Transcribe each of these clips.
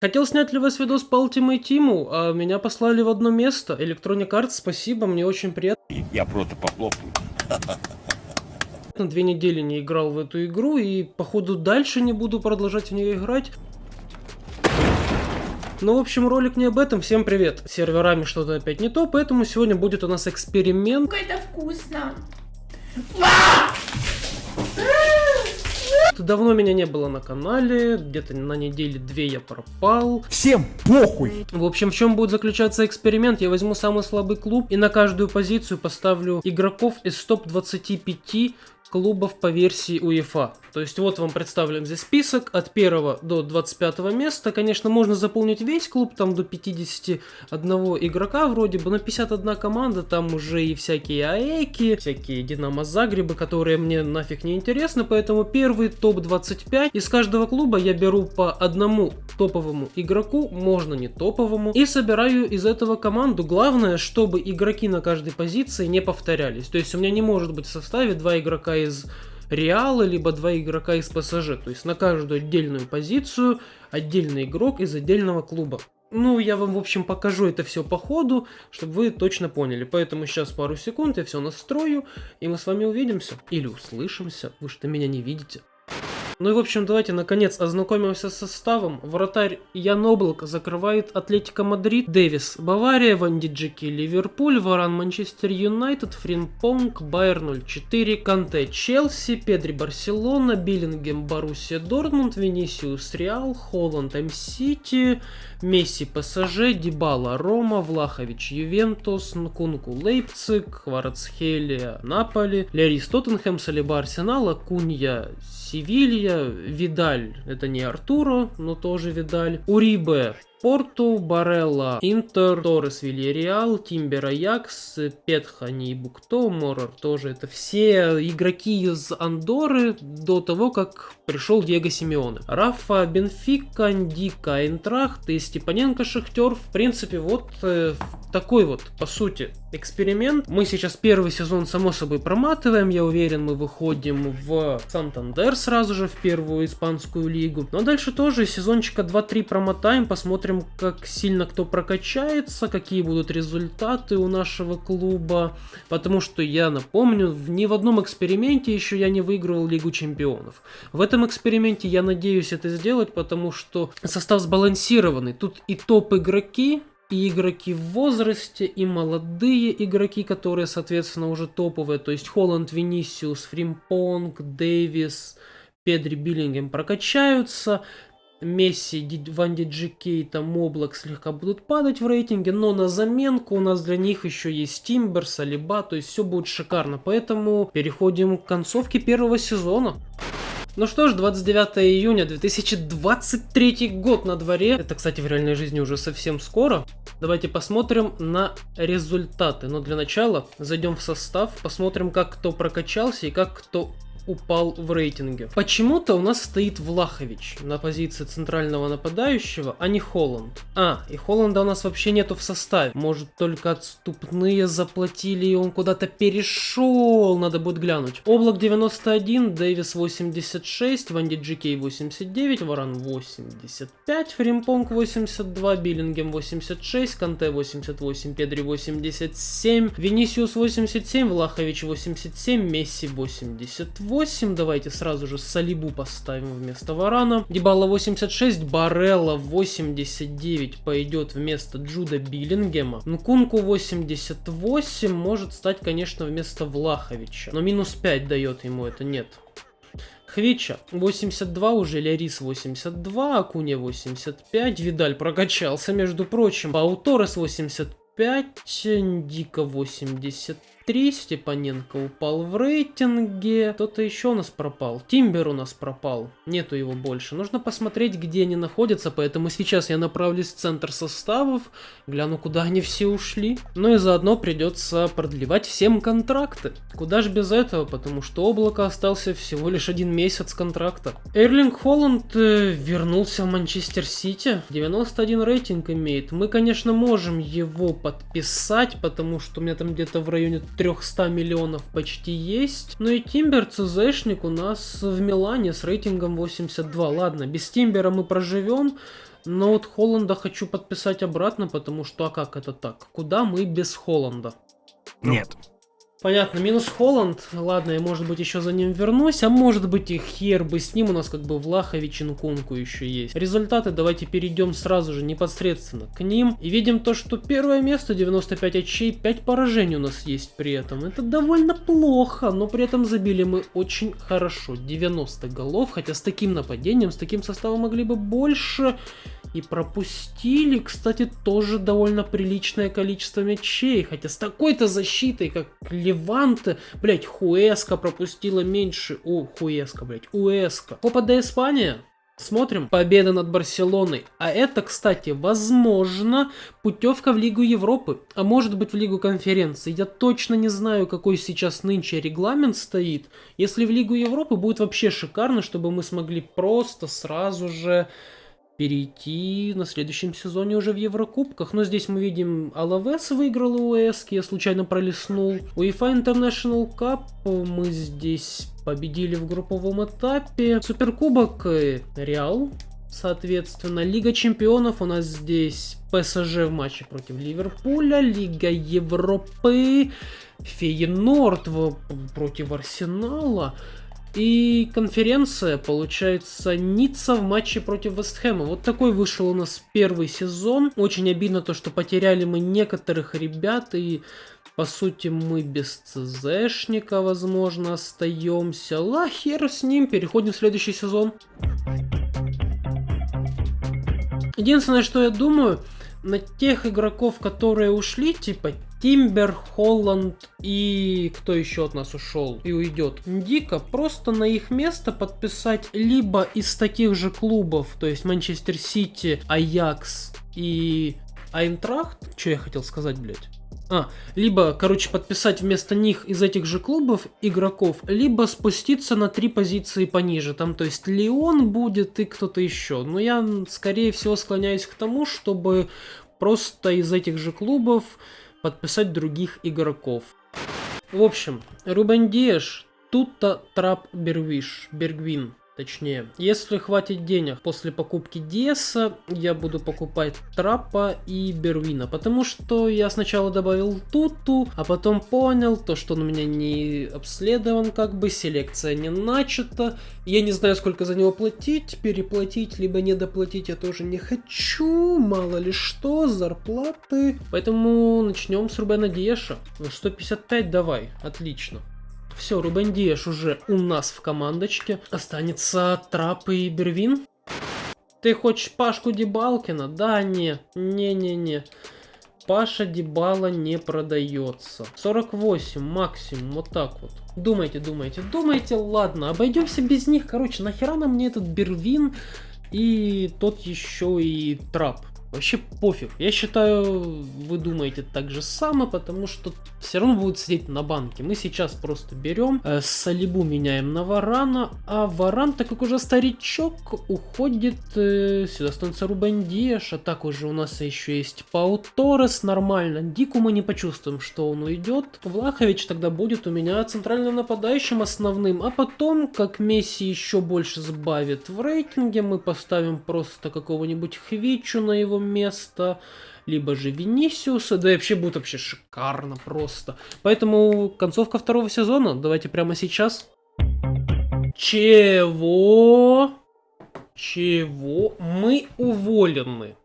Хотел снять для вас видос по Ultimate Team, а меня послали в одно место. Electronic Arts, спасибо, мне очень приятно. Я просто похлопаю. На две недели не играл в эту игру и, походу, дальше не буду продолжать в нее играть. Ну, в общем, ролик не об этом. Всем привет. С серверами что-то опять не то, поэтому сегодня будет у нас эксперимент. Как это вкусно. Давно меня не было на канале, где-то на неделе две я пропал. Всем похуй! В общем, в чем будет заключаться эксперимент? Я возьму самый слабый клуб и на каждую позицию поставлю игроков из топ-25 клубов по версии УЕФА. То есть вот вам представлен здесь список от 1 до 25 места. Конечно, можно заполнить весь клуб, там до 51 игрока вроде бы, но 51 команда, там уже и всякие АЭКи, всякие Динамо Загребы, которые мне нафиг не интересны, поэтому первый топ-25 из каждого клуба я беру по одному топовому игроку, можно не топовому, и собираю из этого команду. Главное, чтобы игроки на каждой позиции не повторялись. То есть у меня не может быть в составе два игрока из Реала, либо два игрока из ПСЖ. То есть на каждую отдельную позицию отдельный игрок из отдельного клуба. Ну, я вам, в общем, покажу это все по ходу, чтобы вы точно поняли. Поэтому сейчас пару секунд, я все настрою, и мы с вами увидимся. Или услышимся, вы что меня не видите. Ну и в общем, давайте наконец ознакомимся с составом. Вратарь Ян Облак закрывает Атлетика Мадрид, Дэвис Бавария, Ван Дейк Ливерпуль, Варан Манчестер Юнайтед, Фримпонг, Байер 04, Канте Челси, Педри Барселона, Биллингем Боруссия Дортмунд, Венисиус Реал, Холланд М-Сити, Месси ПСЖ, Дибала Рома, Влахович Ювентус, Нкунку Лейпциг, Кварцхелия Наполи, Лерис Тоттенхэм, Салиба Арсенал, Акунья Севилья, Видаль, это не Артуро, но тоже Видаль, Урибе Порту, Барелла, Интер, Торрес, Вильяреал, Тимбер, Аякс, Петха, Нейбукто, Морор тоже. Это все игроки из Андоры до того, как пришел Диего Симеоне. Рафа, Бенфика, Дика, Айнтрахт и Степаненко, Шахтер. В принципе, вот э, такой вот, по сути, эксперимент. Мы сейчас первый сезон, само собой, проматываем. Я уверен, мы выходим в Сантандер сразу же, в первую испанскую лигу. Но дальше тоже сезончика 2-3 промотаем, посмотрим посмотрим, как сильно кто прокачается, какие будут результаты у нашего клуба. Потому что я напомню, ни в одном эксперименте еще я не выигрывал Лигу Чемпионов. В этом эксперименте я надеюсь это сделать, потому что состав сбалансированный. Тут и топ-игроки, и игроки в возрасте, и молодые игроки, которые, соответственно, уже топовые. То есть Холланд, Винисиус, Фримпонг, Дэвис, Педри, Биллингем прокачаются. Месси, Ван Дейк, там, Облак слегка будут падать в рейтинге, но на заменку у нас для них еще есть Тимбер, Салиба, то есть все будет шикарно. Поэтому переходим к концовке первого сезона. Ну что ж, 29 июня 2023 год на дворе. Это, кстати, в реальной жизни уже совсем скоро. Давайте посмотрим на результаты. Но для начала зайдем в состав, посмотрим, как кто прокачался и как кто упал в рейтинге. Почему-то у нас стоит Влахович на позиции центрального нападающего, а не Холланд. А, и Холланда у нас вообще нету в составе. Может только отступные заплатили и он куда-то перешел, надо будет глянуть. Облак 91, Дэвис 86, Ван Дейк 89, Варан 85, Фримпонг 82, Беллингем 86, Канте 88, Педри 87, Винисиус 87, Влахович 87, Месси 88, 8. Давайте сразу же Салибу поставим вместо Варана. Дебала 86, Барелла 89 пойдет вместо Джуда Биллингема. Нкунку 88 может стать, конечно, вместо Влаховича. Но минус 5 дает ему это, нет. Хвича 82, уже Лярис 82, Акуня 85, Видаль прокачался, между прочим. Пауторес 85, Дика 83. 3, Степаненко упал в рейтинге. Кто-то еще у нас пропал. Тимбер у нас пропал. Нету его больше. Нужно посмотреть, где они находятся, поэтому сейчас я направлюсь в центр составов, гляну, куда они все ушли. Ну и заодно придется продлевать всем контракты. Куда же без этого, потому что облако остался всего лишь один месяц контракта. Эрлинг Холланд э, вернулся в Манчестер Сити. 91 рейтинг имеет. Мы, конечно, можем его подписать, потому что у меня там где-то в районе 300 миллионов почти есть. Ну и Тимбер ЦЗшник у нас в Милане с рейтингом 82. Ладно, без Тимбера мы проживем. Но вот Холланда хочу подписать обратно, потому что, а как это так? Куда мы без Холланда? Нет. Понятно, минус Холланд. Ладно, я может быть еще за ним вернусь, а может быть и хер бы с ним у нас как бы Влахович и Нкунку еще есть. Результаты давайте перейдем сразу же непосредственно к ним. И видим то, что первое место 95 очей, 5 поражений у нас есть при этом. Это довольно плохо, но при этом забили мы очень хорошо. 90 голов, хотя с таким нападением, с таким составом могли бы больше. И пропустили, кстати, тоже довольно приличное количество мячей. Хотя с такой-то защитой, как Леванте, блять, Хуэска пропустила меньше. О, Хуэска, блять, Уэска. Копа де Испания. Смотрим, победа над Барселоной. А это, кстати, возможно, путевка в Лигу Европы, а может быть в Лигу Конференции. Я точно не знаю, какой сейчас нынче регламент стоит. Если в Лигу Европы будет вообще шикарно, чтобы мы смогли просто сразу же перейти на следующем сезоне уже в Еврокубках. Но здесь мы видим, Алавес выиграл у УЭСК, я случайно пролистнул. UEFA International Cup мы здесь победили в групповом этапе. Суперкубок э, Реал, соответственно. Лига чемпионов у нас здесь ПСЖ в матче против Ливерпуля. Лига Европы, Фейенорд против Арсенала. И конференция, получается, Ницца в матче против Вестхэма. Вот такой вышел у нас первый сезон. Очень обидно то, что потеряли мы некоторых ребят и... По сути, мы без ЦЗшника, возможно, остаемся. Ла, хер с ним, переходим в следующий сезон. Единственное, что я думаю, на тех игроков, которые ушли, типа Тимбер, Холланд и кто еще от нас ушел и уйдет. Дико просто на их место подписать либо из таких же клубов, то есть Манчестер Сити, Аякс и Айнтрахт. Что я хотел сказать, блядь? А, либо, короче, подписать вместо них из этих же клубов игроков, либо спуститься на три позиции пониже. Там, то есть, Леон будет и кто-то еще. Но я, скорее всего, склоняюсь к тому, чтобы просто из этих же клубов подписать других игроков. В общем, Рубен Диэш, Тута Трап Бервиш, Бергвин. Точнее, если хватит денег после покупки Диеса, я буду покупать Трапа и Бервина, потому что я сначала добавил Туту, а потом понял, то, что он у меня не обследован, как бы, селекция не начата, я не знаю, сколько за него платить, переплатить, либо недоплатить я тоже не хочу, мало ли что, зарплаты, поэтому начнем с Рубена Диеша, 155 давай, отлично. Все, Рубен Диэш уже у нас в командочке. Останется Трап и Бервин. Ты хочешь Пашку Дебалкина? Да, не, не-не-не. Паша Дебала не продается. 48 максимум, вот так вот. Думайте, думайте, думайте, ладно, обойдемся без них. Короче, нахера нам мне этот Бервин и тот еще и Трап. Вообще пофиг. Я считаю, вы думаете так же самое, потому что все равно будут сидеть на банке. Мы сейчас просто берем, э, Салибу меняем на Варана, а Варан, так как уже старичок, уходит э, сюда становится Рубен Диэш, а так уже у нас еще есть Пау Торрес, нормально. Дику мы не почувствуем, что он уйдет. Влахович тогда будет у меня центральным нападающим основным, а потом, как Месси еще больше сбавит в рейтинге, мы поставим просто какого-нибудь Хвичу на его место, либо же Винисиуса, да и вообще будет вообще шикарно просто. Поэтому концовка второго сезона, давайте прямо сейчас. Чего? Чего? Мы уволены.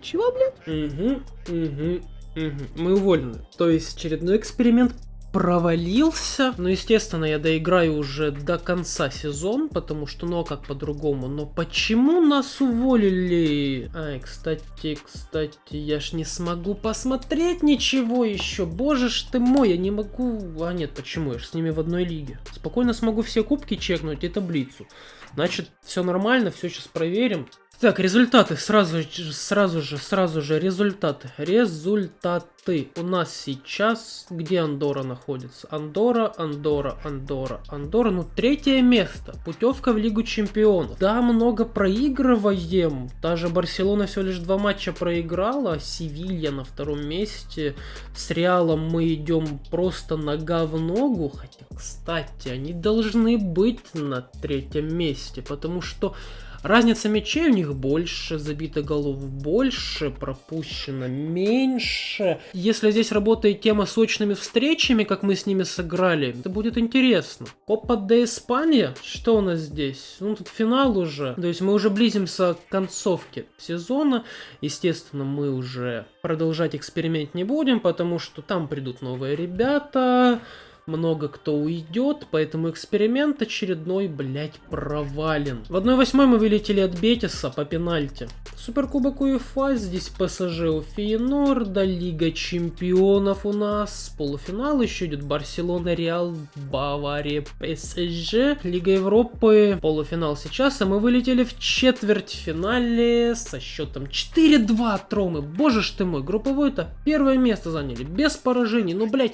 Чего, блядь? Угу, угу, угу. Мы уволены. То есть очередной эксперимент провалился. Ну, естественно, я доиграю уже до конца сезон, потому что, ну, а как по-другому? Но почему нас уволили? Ай, кстати, кстати, я ж не смогу посмотреть ничего еще. Боже ж ты мой, я не могу... А нет, почему? Я ж с ними в одной лиге. Спокойно смогу все кубки чекнуть и таблицу. Значит, все нормально, все сейчас проверим. Так, результаты. Сразу, сразу же, сразу же результаты. Результаты. У нас сейчас... Где Андора находится? Андора, Андора, Андора, Андора. Ну, третье место. Путевка в Лигу Чемпионов. Да, много проигрываем. Даже Барселона всего лишь два матча проиграла. Севилья на втором месте. С Реалом мы идем просто нога в ногу. Хотя, кстати, они должны быть на третьем месте. Потому что Разница мячей у них больше, забито голов больше, пропущено меньше. Если здесь работает тема сочными встречами, как мы с ними сыграли, это будет интересно. Копа де Испания? Что у нас здесь? Ну, тут финал уже. То есть мы уже близимся к концовке сезона. Естественно, мы уже продолжать эксперимент не будем, потому что там придут новые ребята много кто уйдет, поэтому эксперимент очередной, блять, провален. В 1-8 мы вылетели от Бетиса по пенальти. Суперкубок УЕФА, здесь ПСЖ у Фейнорда, Лига Чемпионов у нас, полуфинал еще идет Барселона, Реал, Бавария, ПСЖ, Лига Европы, полуфинал сейчас, а мы вылетели в четвертьфинале со счетом 4-2 от Ромы. Боже ж ты мой, групповой-то первое место заняли, без поражений, ну блять,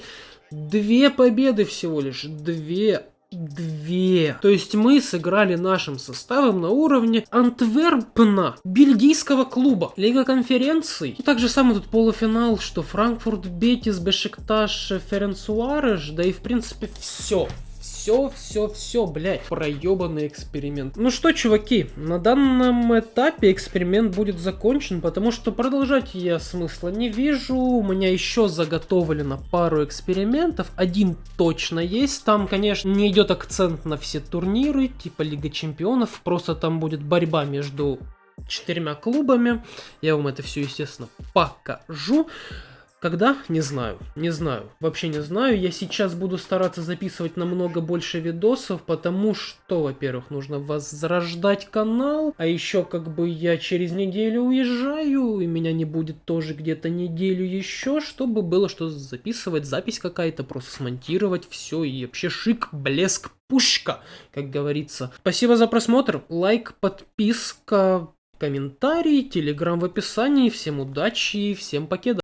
Две победы всего лишь. Две. Две. То есть мы сыграли нашим составом на уровне Антверпна, бельгийского клуба, Лига конференций. И также самый тут полуфинал, что Франкфурт, Бетис, Бешикташ, Ференцуареш, да и в принципе все все, все, все, блядь, проебанный эксперимент. Ну что, чуваки, на данном этапе эксперимент будет закончен, потому что продолжать я смысла не вижу. У меня еще заготовлено пару экспериментов. Один точно есть. Там, конечно, не идет акцент на все турниры, типа Лига Чемпионов. Просто там будет борьба между четырьмя клубами. Я вам это все, естественно, покажу. Когда? Не знаю. Не знаю. Вообще не знаю. Я сейчас буду стараться записывать намного больше видосов, потому что, во-первых, нужно возрождать канал, а еще как бы я через неделю уезжаю, и меня не будет тоже где-то неделю еще, чтобы было что записывать, запись какая-то, просто смонтировать все и вообще шик, блеск, пушка, как говорится. Спасибо за просмотр, лайк, подписка, комментарий, телеграм в описании. Всем удачи и всем покеда.